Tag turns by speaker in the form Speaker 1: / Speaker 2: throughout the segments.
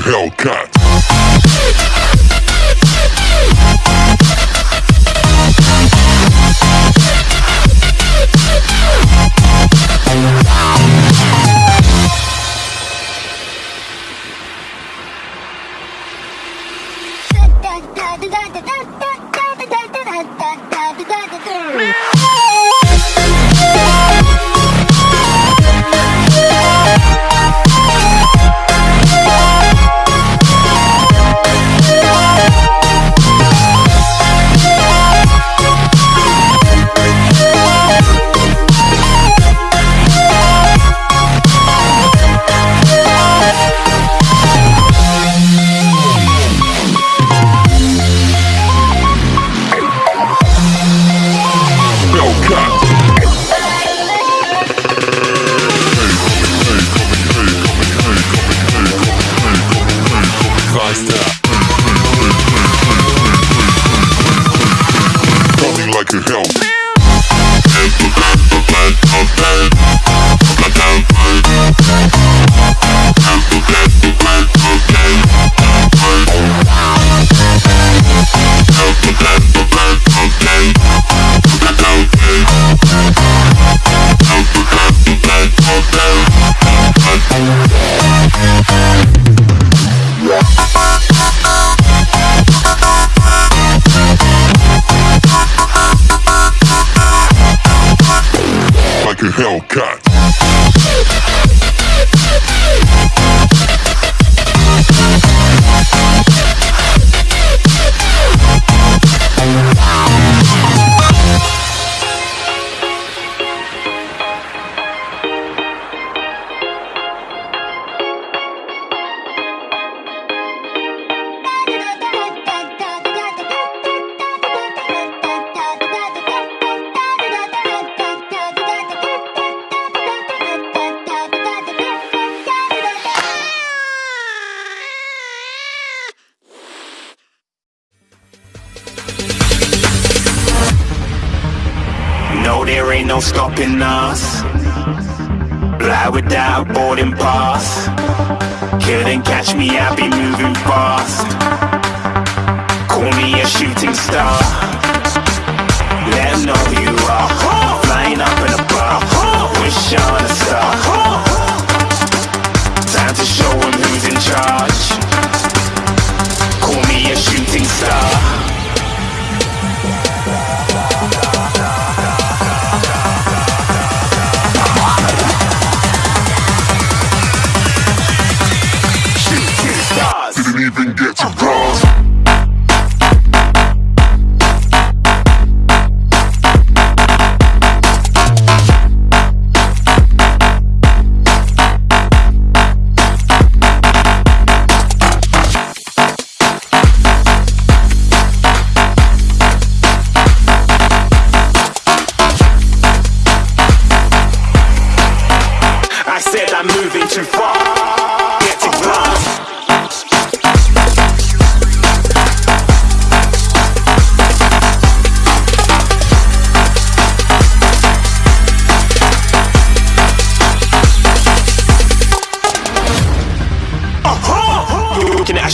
Speaker 1: Hellcat. Hellcat. stopping us Fly without boarding pass. Couldn't catch me, I'd be moving fast. Call me
Speaker 2: a shooting star.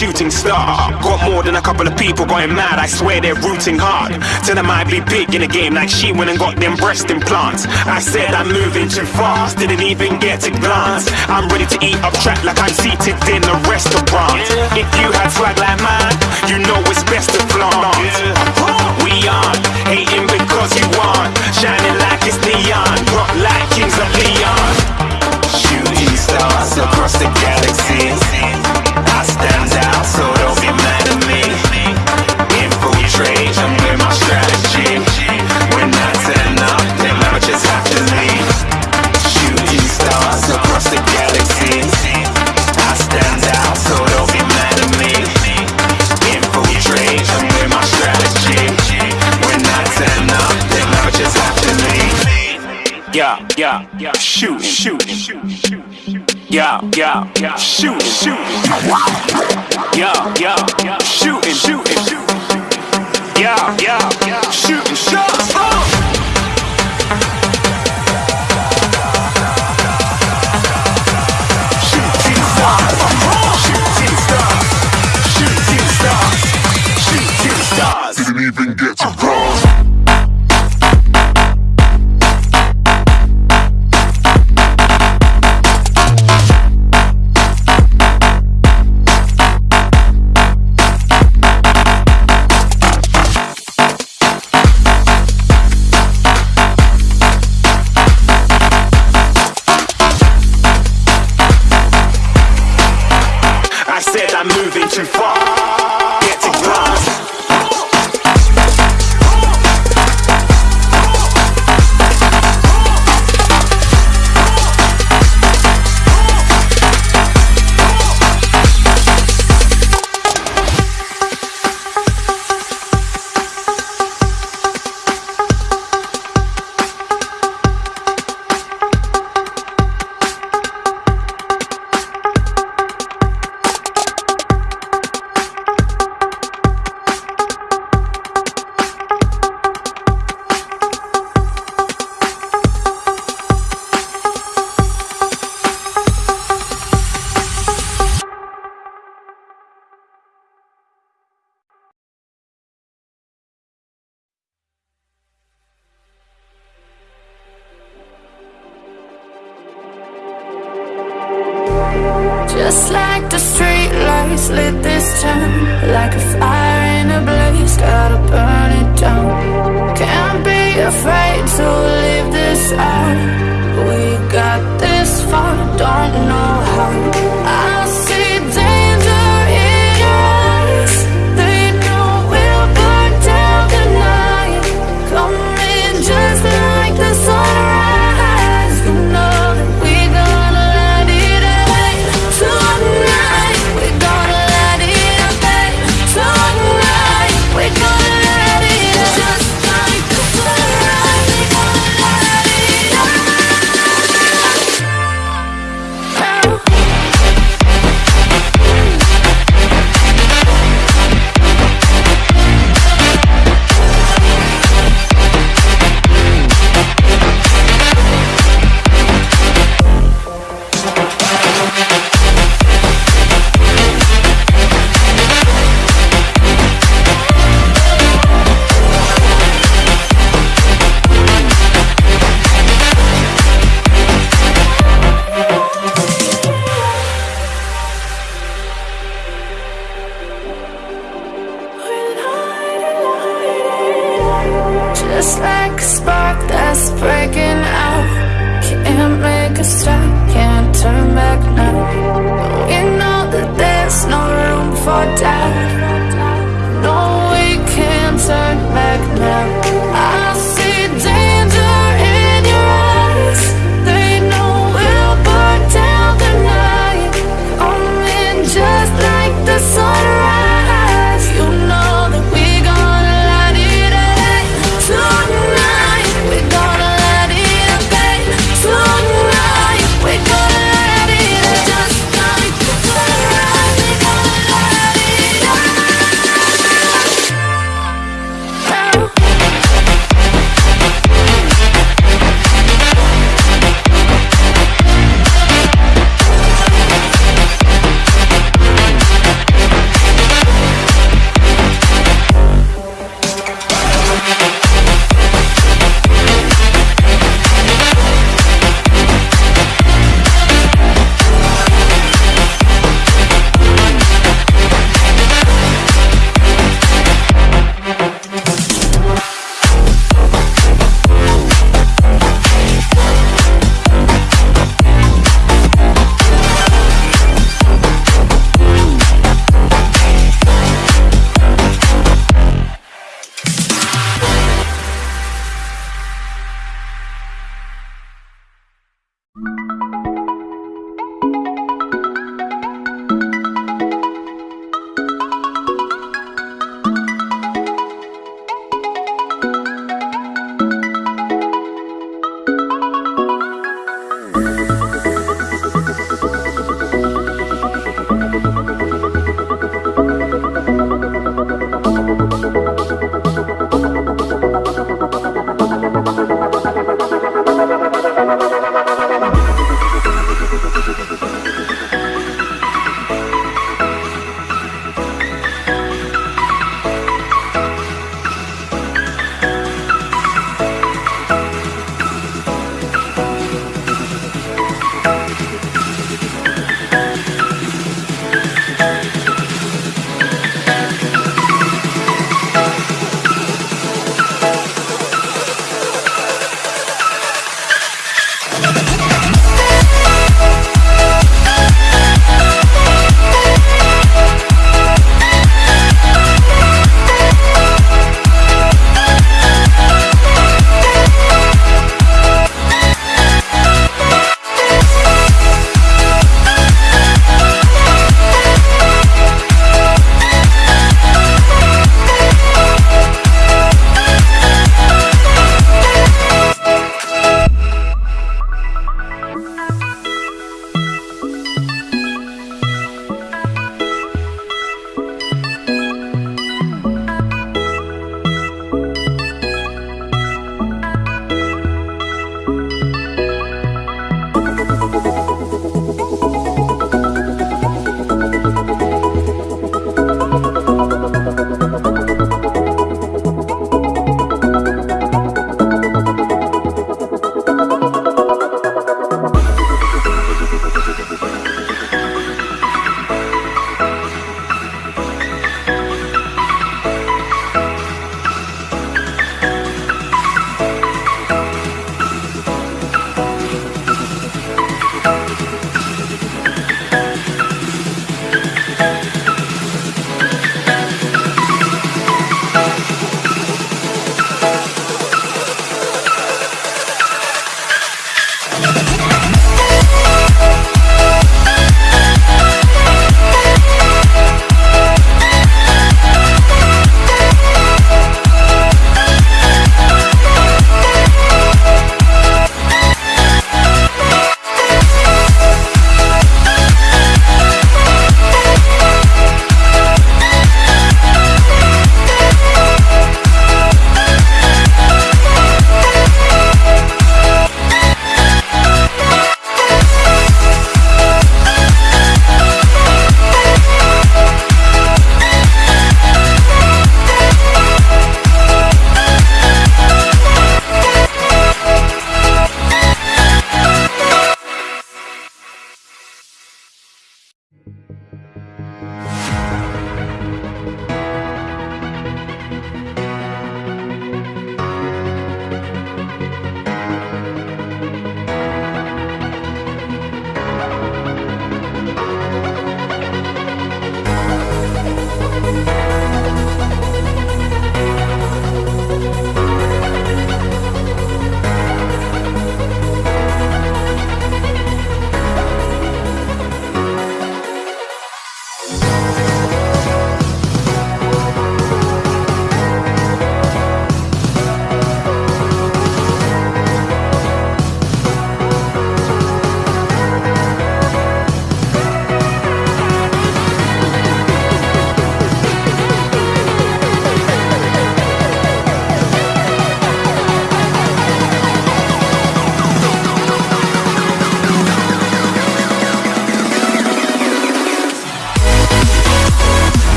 Speaker 2: Shooting star. Got more than a couple of people going mad, I swear they're rooting hard. Tell them I'd be big in the game like she went and got them breast implants. I said I'm moving too fast, didn't even get a glance. I'm ready to eat up track like I'm seated in a restaurant. If you had swag like mine, you know it's best to flaunt. We aren't hating because you aren't shining like it's neon, rock like kings of Leon. Shooting stars across the galaxy. I stand out, so don't Yeah, yeah, shooting, shooting. Yeah, yeah, shooting, shooting, yeah, yeah, shooting shots.